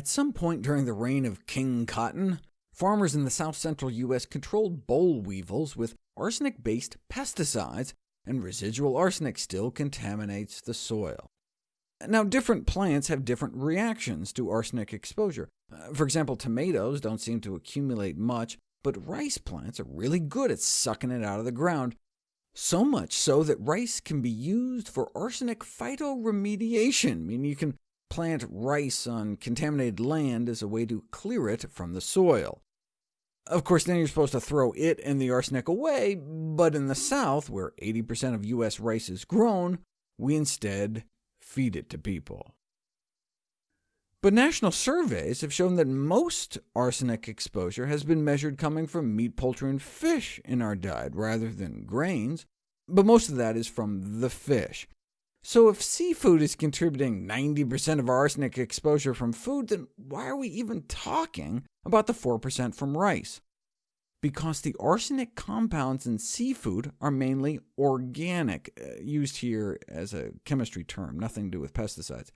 At some point during the reign of King Cotton, farmers in the south-central U.S. controlled boll weevils with arsenic-based pesticides, and residual arsenic still contaminates the soil. Now, different plants have different reactions to arsenic exposure. Uh, for example, tomatoes don't seem to accumulate much, but rice plants are really good at sucking it out of the ground, so much so that rice can be used for arsenic phytoremediation, meaning you can plant rice on contaminated land as a way to clear it from the soil. Of course, then you're supposed to throw it and the arsenic away, but in the South, where 80% of U.S. rice is grown, we instead feed it to people. But national surveys have shown that most arsenic exposure has been measured coming from meat, poultry, and fish in our diet, rather than grains, but most of that is from the fish. So if seafood is contributing 90% of our arsenic exposure from food, then why are we even talking about the 4% from rice? Because the arsenic compounds in seafood are mainly organic, uh, used here as a chemistry term, nothing to do with pesticides.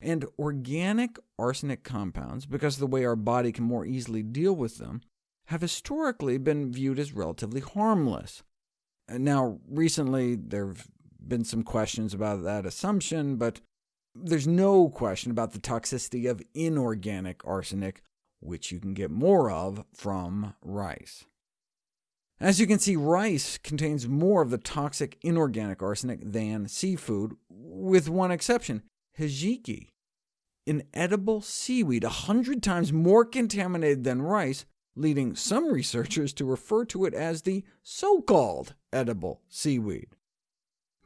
And organic arsenic compounds, because of the way our body can more easily deal with them, have historically been viewed as relatively harmless. Now, recently there have been some questions about that assumption, but there's no question about the toxicity of inorganic arsenic, which you can get more of from rice. As you can see, rice contains more of the toxic inorganic arsenic than seafood, with one exception, hijiki, an edible seaweed 100 times more contaminated than rice, leading some researchers to refer to it as the so-called edible seaweed.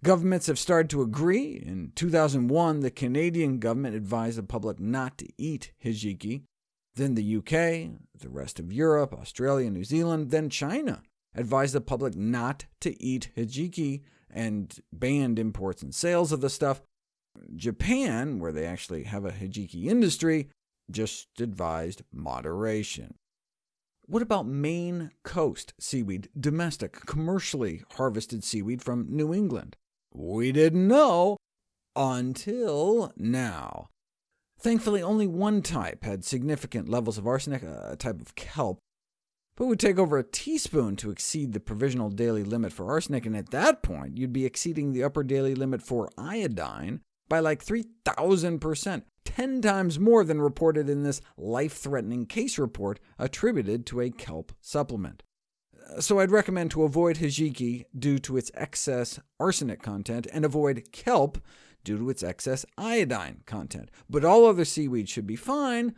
Governments have started to agree. In 2001, the Canadian government advised the public not to eat hijiki. Then the UK, the rest of Europe, Australia, New Zealand, then China advised the public not to eat hijiki and banned imports and sales of the stuff. Japan, where they actually have a hijiki industry, just advised moderation. What about Maine coast seaweed, domestic, commercially harvested seaweed from New England? We didn't know until now. Thankfully, only one type had significant levels of arsenic, a type of kelp, but would take over a teaspoon to exceed the provisional daily limit for arsenic, and at that point you'd be exceeding the upper daily limit for iodine by like 3,000%, 10 times more than reported in this life-threatening case report attributed to a kelp supplement so I'd recommend to avoid hijiki due to its excess arsenic content, and avoid kelp due to its excess iodine content. But all other seaweeds should be fine,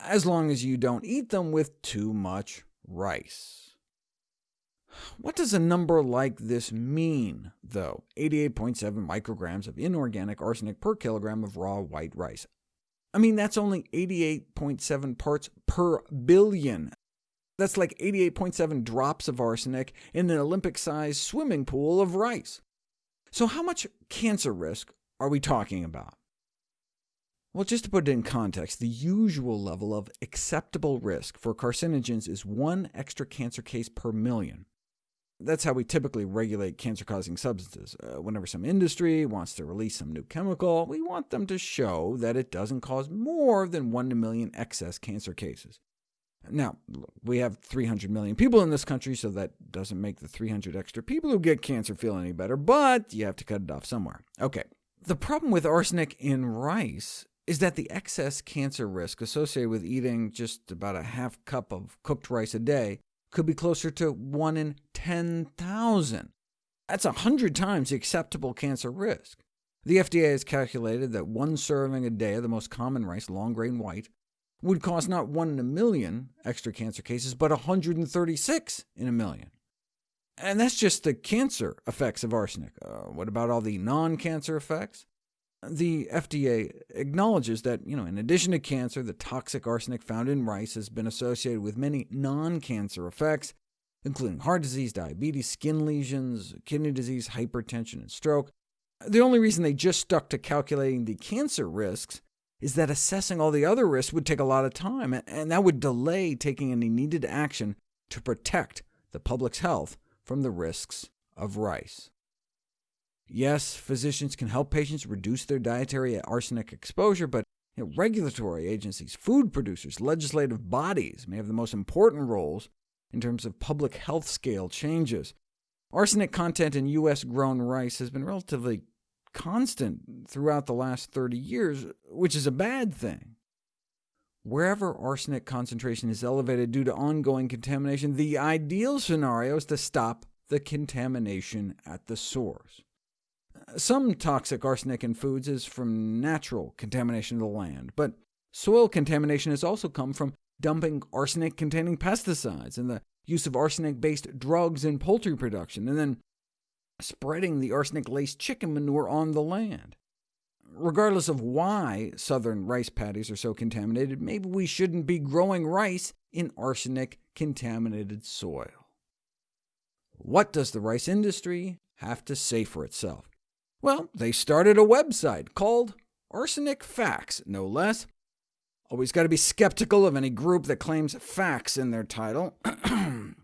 as long as you don't eat them with too much rice. What does a number like this mean, though? 88.7 micrograms of inorganic arsenic per kilogram of raw white rice. I mean, that's only 88.7 parts per billion. That's like 88.7 drops of arsenic in an Olympic-sized swimming pool of rice. So how much cancer risk are we talking about? Well, just to put it in context, the usual level of acceptable risk for carcinogens is one extra cancer case per million. That's how we typically regulate cancer-causing substances. Uh, whenever some industry wants to release some new chemical, we want them to show that it doesn't cause more than 1 in a million excess cancer cases. Now, we have 300 million people in this country, so that doesn't make the 300 extra people who get cancer feel any better, but you have to cut it off somewhere. OK, the problem with arsenic in rice is that the excess cancer risk associated with eating just about a half cup of cooked rice a day could be closer to 1 in 10,000. That's 100 times the acceptable cancer risk. The FDA has calculated that one serving a day of the most common rice, long grain white, would cause not 1 in a million extra cancer cases, but 136 in a million. And that's just the cancer effects of arsenic. Uh, what about all the non-cancer effects? The FDA acknowledges that, you know, in addition to cancer, the toxic arsenic found in rice has been associated with many non-cancer effects, including heart disease, diabetes, skin lesions, kidney disease, hypertension, and stroke. The only reason they just stuck to calculating the cancer risks is that assessing all the other risks would take a lot of time, and that would delay taking any needed action to protect the public's health from the risks of rice. Yes, physicians can help patients reduce their dietary arsenic exposure, but You know, regulatory agencies, food producers, legislative bodies may have the most important roles in terms of public health scale changes. Arsenic content in U.S.-grown rice has been relatively constant throughout the last 30 years, which is a bad thing. Wherever arsenic concentration is elevated due to ongoing contamination, the ideal scenario is to stop the contamination at the source. Some toxic arsenic in foods is from natural contamination of the land, but soil contamination has also come from dumping arsenic-containing pesticides and the use of arsenic-based drugs in poultry production, and then spreading the arsenic-laced chicken manure on the land. Regardless of why southern rice paddies are so contaminated, maybe we shouldn't be growing rice in arsenic-contaminated soil. What does the rice industry have to say for itself? Well, they started a website called Arsenic Facts, no less. Always got to be skeptical of any group that claims facts in their title.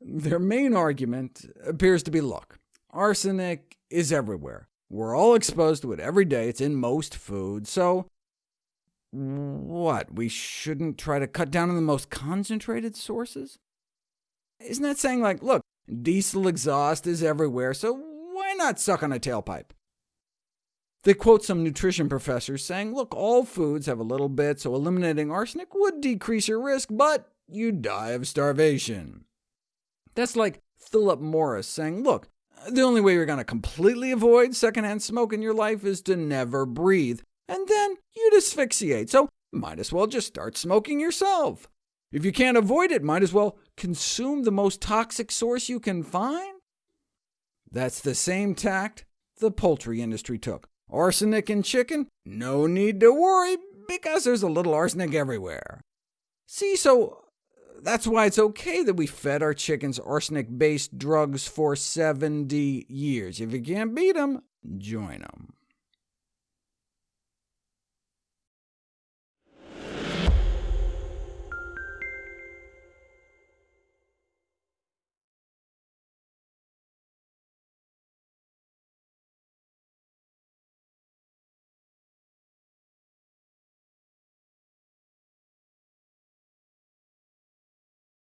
their main argument appears to be, look, arsenic is everywhere. We're all exposed to it every day. It's in most food. So what, we shouldn't try to cut down on the most concentrated sources? Isn't that saying, like, look, diesel exhaust is everywhere, so why not suck on a tailpipe? They quote some nutrition professors saying, look, all foods have a little bit, so eliminating arsenic would decrease your risk, but you'd die of starvation. That's like Philip Morris saying, look, the only way you're going to completely avoid secondhand smoke in your life is to never breathe, and then you'd asphyxiate, so might as well just start smoking yourself. If you can't avoid it, might as well consume the most toxic source you can find. That's the same tact the poultry industry took. Arsenic in chicken? No need to worry, because there's a little arsenic everywhere. See, so that's why it's OK that we fed our chickens arsenic-based drugs for 70 years. If you can't beat them, join them.